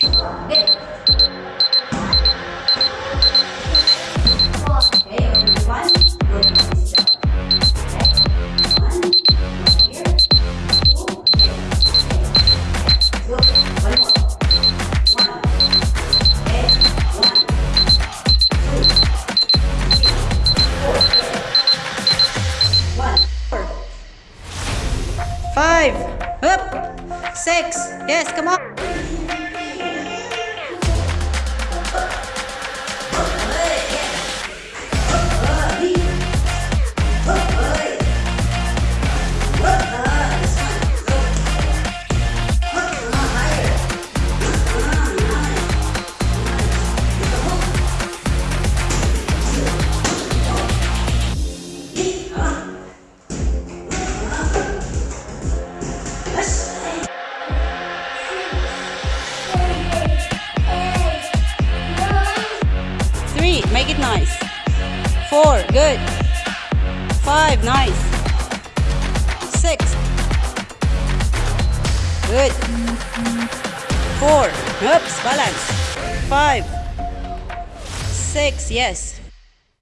Five. Up. Six. Yes, come on. Three. Make it nice. Four. Good. Five. Nice. Six. Good. Four. Oops. Balance. Five. Six. Yes.